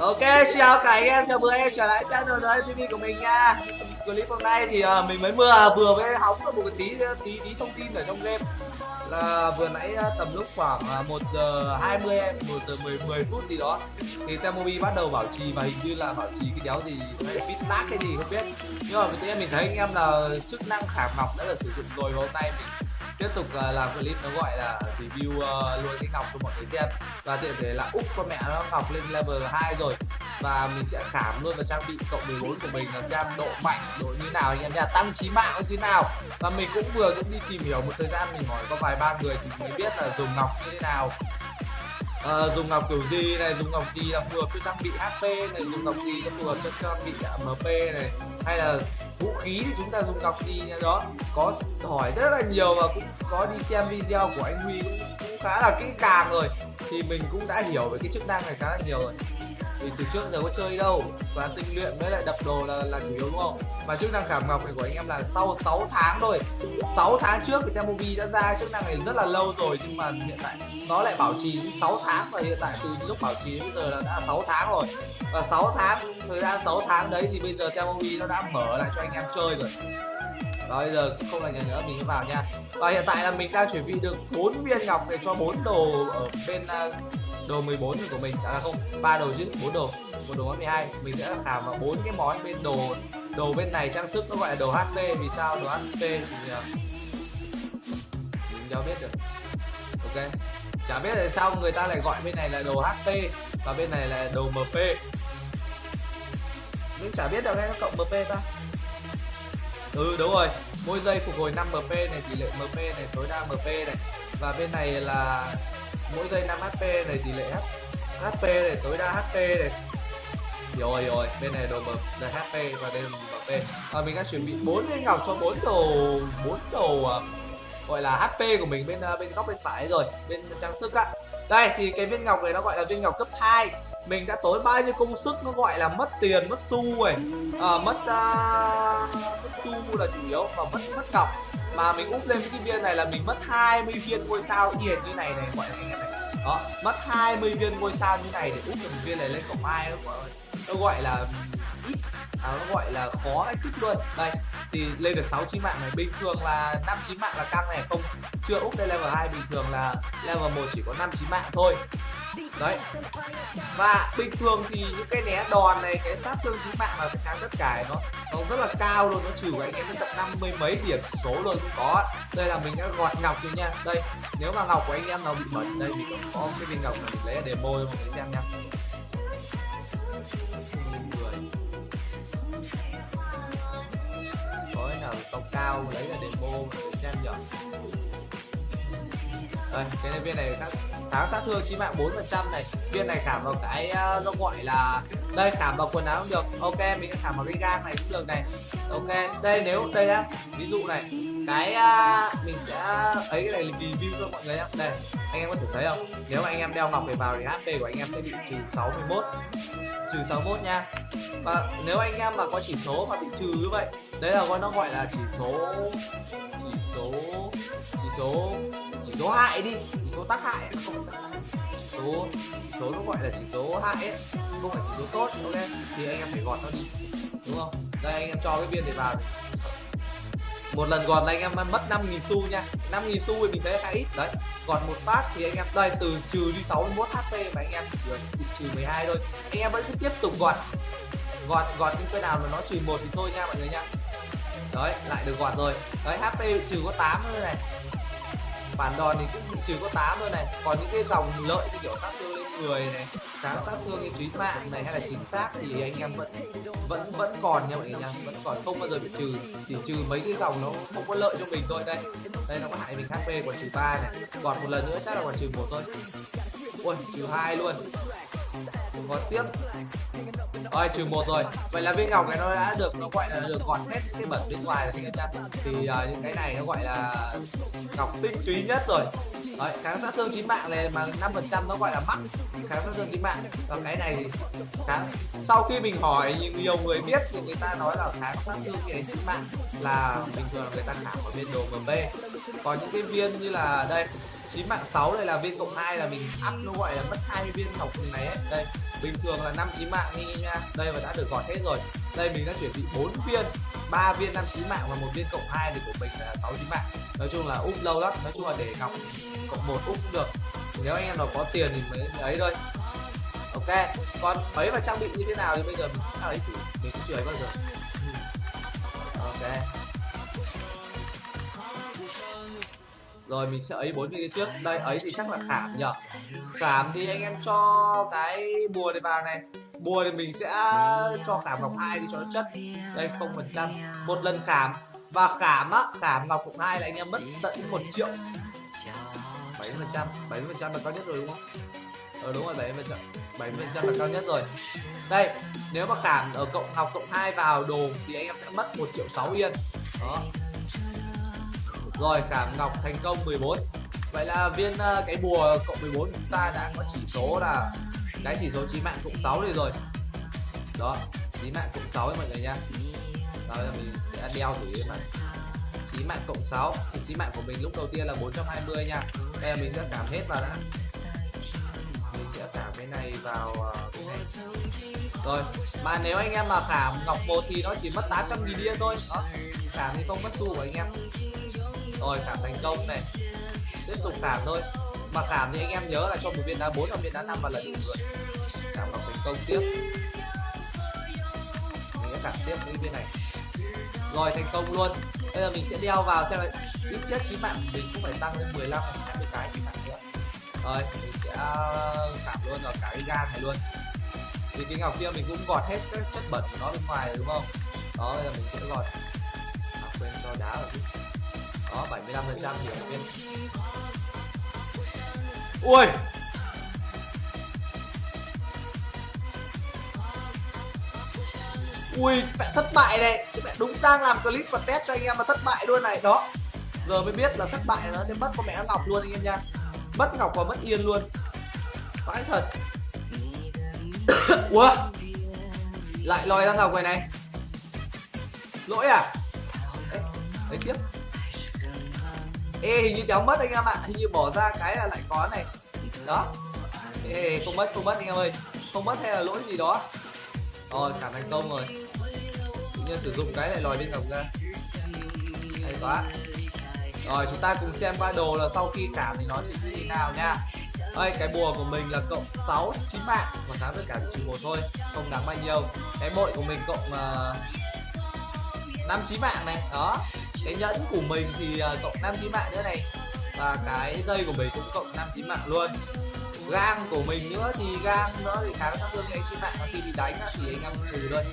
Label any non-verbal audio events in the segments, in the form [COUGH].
Ok, chào cả anh em, chào mừng anh em trở lại channel TV của mình nha. Clip hôm nay thì uh, mình mới vừa vừa mới hóng được một cái tí tí tí thông tin ở trong game. Là vừa nãy uh, tầm lúc khoảng à, uh, 1 giờ 20 em, 1 giờ 10, 10 phút gì đó thì Temobi bắt đầu bảo trì và hình như là bảo trì cái đéo gì hay là feedback cái gì không biết. Nhưng mà tự nhiên mình thấy anh em là chức năng khảm ngọc đã được sử dụng rồi và hôm nay mình tiếp tục ờ, làm clip nó gọi là review ờ, luôn cái ngọc cho mọi người xem. Và tiện thể là úp con mẹ nó ngọc lên level 2 rồi. Và mình sẽ khám luôn vào trang bị cộng 14 của mình là xem độ mạnh độ như nào anh em nha tăng trí mạng như thế nào. Và mình cũng vừa cũng đi tìm hiểu một thời gian mình hỏi có vài ba người thì mới biết là dùng ngọc như thế nào. À, dùng ngọc kiểu gì này dùng ngọc gì là phù hợp cho trang bị hp này dùng ngọc gì là phù hợp cho trang bị mp này hay là vũ khí thì chúng ta dùng cặp gì đó có hỏi rất là nhiều và cũng có đi xem video của anh huy cũng, cũng khá là kỹ càng rồi. Thì mình cũng đã hiểu về cái chức năng này khá là nhiều rồi vì từ trước giờ có chơi đâu. Và tinh luyện với lại đập đồ là là chủ yếu đúng không? Mà chức năng khảm ngọc này của anh em là sau 6 tháng thôi. 6 tháng trước thì Temobi đã ra chức năng này rất là lâu rồi nhưng mà hiện tại nó lại bảo trì 6 tháng và hiện tại từ lúc bảo trì đến bây giờ là đã 6 tháng rồi. Và 6 tháng thời gian 6 tháng đấy thì bây giờ Temobi nó đã mở lại cho anh em chơi rồi. Và bây giờ không là nhà nữa mình vào nha. Và hiện tại là mình đang chuẩn bị được 4 viên ngọc để cho bốn đồ ở bên uh, đồ 14 của mình. À không, ba đồ chứ, bốn đồ. Một đồ món 12 mình sẽ làm vào bốn cái món bên đồ đồ bên này trang sức nó gọi là đồ HP vì sao đồ HP thì à, mình đâu biết được. Ok. Chả biết tại sao người ta lại gọi bên này là đồ HP và bên này là đồ MP mình chả biết được hay nó cộng MP ta. Ừ đúng rồi. Mỗi giây phục hồi 5 MP này, tỷ lệ MP này, tối đa MP này. Và bên này là mỗi giây 5 HP này tỷ lệ HP này tối đa HP này. Rồi rồi bên này đồ là HP và đây là MP và mình đã chuẩn bị bốn viên ngọc cho bốn đồ bốn đồ à, gọi là HP của mình bên à, bên góc bên phải rồi bên trang sức á. Đây thì cái viên ngọc này nó gọi là viên ngọc cấp 2 mình đã tối bao nhiêu công sức nó gọi là mất tiền mất xu rồi. À, mất uh, mất xu là chủ yếu và mất mất ngọc. Mà mình úp lên cái viên này là mình mất 20 viên ngôi sao tiền như này này gọi là đó mất 20 viên ngôi sao như này để úp được một viên này lên cổng ai nó gọi nó gọi là ít. À, nó gọi là khó cái thức luôn. Đây thì lên được 6 chín mạng này bình thường là 5 chín mạng là căng này không chưa úp lên level 2 bình thường là level 1 chỉ có 5 chín mạng thôi đấy. và bình thường thì những cái né đòn này cái sát thương chính mạng là kháng tất cả nó nó rất là cao luôn nó trừ của anh em đến tận năm mươi mấy điểm chỉ số luôn. Cũng có đây là mình đã gọt ngọc rồi nha. Đây nếu mà ngọc của anh em nào bị mất đây mình có, cái viên ngọc này mình lấy demo cho mọi người xem nha. Có cái nào cao cao lấy là demo mọi người xem nhở đây cái này viên này kháng, kháng sát thương chí mạng 4 phần trăm này. Viên này khảm vào cái uh, nó gọi là đây khảm vào quần áo cũng được. Ok mình khảm vào cái gang này cũng được này. Ok đây nếu đây á ví dụ này cái uh, mình sẽ ấy cái này review cho mọi người nhá. Đây anh em có thể thấy không? Nếu mà anh em đeo ngọc để vào thì hp của anh em sẽ bị trừ 61 trừ 61 nha. Và nếu anh em mà có chỉ số mà bị trừ như vậy đấy là nó gọi là chỉ số chỉ số chỉ số chỉ số hại đi, chỉ số tác hại. Không tác hại. Chỉ số chỉ số nó gọi là chỉ số hại ấy. Không phải chỉ số tốt, ok? Thì anh em phải gọt nó đi. Đúng không? Đây, anh em cho cái viên này vào một lần gọt là anh em mất 5.000 xu nha. 5.000 xu thì mình thấy khá ít. Đấy, gọt một phát thì anh em, đây, từ trừ đi 61 HP mà anh em chỉ bị trừ 12 thôi. Anh em vẫn cứ tiếp tục gọt. Gọt gọt những cái nào mà nó trừ một thì thôi nha mọi người nha. Đấy, lại được gọt rồi. Đấy HP trừ có 8 thôi này phản đòn thì cũng chỉ có 8 thôi này. Còn những cái dòng lợi như kiểu sát thương lên người này kháng sát thương như trí mạng này hay là chính xác thì anh em vẫn vẫn vẫn còn nha mọi người nha. Vẫn còn không bao giờ bị trừ. Chỉ trừ mấy cái dòng nó không có lợi cho mình thôi đây. Đây nó có hại mình hp còn trừ ba này. Còn một lần nữa chắc là còn trừ một thôi. Ui, trừ hai luôn có tiếp. Rồi trừ một rồi. Vậy là viên ngọc này nó đã được nó gọi là được gọt hết cái bẩn bên ngoài rồi thì thì uh, những cái này nó gọi là ngọc tinh túy nhất rồi. Đấy, kháng sát thương chính mạng này mà 5% nó gọi là mắc kháng sát thương chính mạng. Và cái này kháng sau khi mình hỏi nhiều, người biết thì người ta nói là kháng sát thương cái chính mạng là bình thường người ta kháng ở bên đồ MP còn những cái viên như là đây chín mạng 6 đây là viên cộng 2 là mình up nó gọi là mất hai viên ngọc này ấy. Đây, bình thường là năm chín mạng đi nha. Đây và đã được gọt hết rồi. Đây mình đã chuẩn bị bốn viên, ba viên năm chín mạng và một viên cộng 2 thì của mình là sáu chín mạng. Nói chung là úp lâu lắm, nói chung là để ngọc cộng một úp cũng được. Nếu anh em nào có tiền thì mới ấy thôi. Ok, còn ấy và trang bị như thế nào thì bây giờ mình sẽ ấy thử, mình cũng chưa ấy bao giờ. Ừ. Ok. Rồi, mình sẽ ấy bốn viên trước. Đây, ấy thì chắc là khảm nhở khảm thì anh em cho cái bùa này vào này. Bùa thì mình sẽ cho khảm ngọc hai đi cho nó chất. Đây, không phần trăm. Một lần khảm. Và khảm á, khảm ngọc cộng hai là anh em mất tận một triệu. Bảy phần trăm. Bảy phần trăm là cao nhất rồi, đúng không? Ờ đúng rồi, bảy phần trăm. Bảy phần trăm là cao nhất rồi. Đây, nếu mà khảm ở cộng ngọc cộng hai vào đồ thì anh em sẽ mất một triệu sáu yên. Đó rồi khảm ngọc thành công 14 Vậy là viên uh, cái bùa cộng 14 chúng ta đã có chỉ số là cái chỉ số chí mạng cộng 6 này rồi. Đó, chí mạng cộng 6 mọi người nha. Rồi mình sẽ đeo thử mà Chí mạng cộng 6 Thì chí mạng của mình lúc đầu tiên là 420 nha. Đây là mình sẽ cảm hết vào đã. Mình sẽ cảm cái này vào uh, cái này. Rồi, mà nếu anh em mà khảm ngọc 1 thì nó chỉ mất 800 nghìn điên thôi. Đó, khảm thì không mất xu của anh em rồi cảm thành công này. Tiếp tục cảm thôi. Mà cảm thì anh em nhớ là cho một viên đá bốn hoặc viên đá năm và lần đủ rồi cảm vào thành công tiếp. Mình sẽ cảm tiếp cái viên này. Rồi thành công luôn. Bây giờ mình sẽ đeo vào xem là ít nhất chí mạng mình cũng phải tăng lên 15 20 cái chí mạng nữa. Rồi mình sẽ à, cảm luôn vào cả cái gan này luôn. Vì cái ngọc kia mình cũng gọt hết các chất bẩn của nó bên ngoài rồi đúng không? Đó bây giờ mình sẽ gọt. À, quên cho đá vào chút đó 75 phần trăm thì viên ui! Ui mẹ thất bại này. Mẹ đúng đang làm clip và test cho anh em mà thất bại luôn này. Đó. Giờ mới biết là thất bại nó sẽ mất con mẹ ngọc luôn anh em nha. Mất ngọc và mất yên luôn. Vãi thật. [COUGHS] Ủa? Lại lòi ra ngọc này này. Lỗi à? Đấy, đấy tiếp ê hình như đéo mất anh em ạ. Hình như bỏ ra cái là lại có này. Đó. Ê không mất không mất anh em ơi. Không mất hay là lỗi gì đó. Rồi cảm thành công rồi. Tự sử dụng cái này lòi bên cổng ra. Hay quá. Rồi chúng ta cùng xem qua đồ là sau khi cảm thì nó sẽ như thế nào nha. Đây cái bùa của mình là cộng 6 chín mạng. Và kháng tất cả trừ một thôi. Không đáng bao nhiêu. Cái bội của mình cộng ờ, uh, 5 chín mạng này. Đó cái nhẫn của mình thì uh, cộng 5 chín mạng nữa này. Và cái dây của mình cũng cộng 5 chín mạng luôn. Gang của mình nữa thì gang nữa thì khá sát thương anh chị mạng. Và khi bị đánh thì anh em trừ luôn.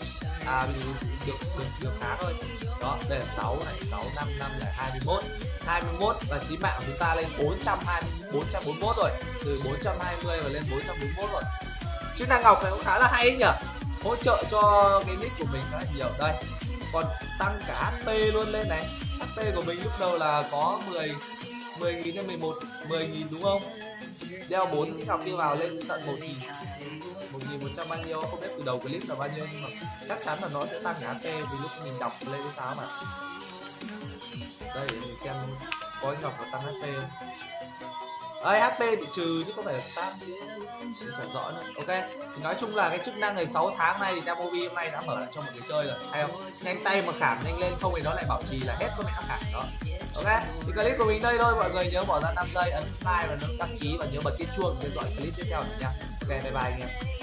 À mình được được được khá thôi. Đó đây là 6 này 6 5 5 là 21 21 và chí mạng của chúng ta lên 420 441 rồi. Từ 420 và lên 441 rồi. Chức năng ngọc này cũng khá là hay ấy nhỉ? Hỗ trợ cho cái nick của mình khá là nhiều. Đây còn tăng cả HP luôn lên này. HP của mình lúc đầu là có 10 10 nghìn đến 11 10 nghìn đúng không? Đeo 4 cái ngọc kia vào lên tận 1 nghìn. 1 nghìn 100 bao nhiêu, không biết từ đầu clip là bao nhiêu, nhưng mà chắc chắn là nó sẽ tăng cả HP vì lúc mình đọc lên cái sao mà. Đây, để mình xem có ngọc tăng HP không? Ấy HP bị trừ chứ không phải là tăng mình chẳng rõ nữa. Ok thì nói chung là cái chức năng này 6 tháng nay thì Damovi hôm nay đã mở lại cho mọi người chơi rồi. Hay không? Nhanh tay mà khảm nhanh lên, không thì nó lại bảo trì là hết con mẹ nó khảm đó. Ok, thì clip của mình đây thôi. Mọi người nhớ bỏ ra 5 giây, ấn like và đăng ký và nhớ bật cái chuông để dõi clip tiếp theo nha ok, bye bye anh em.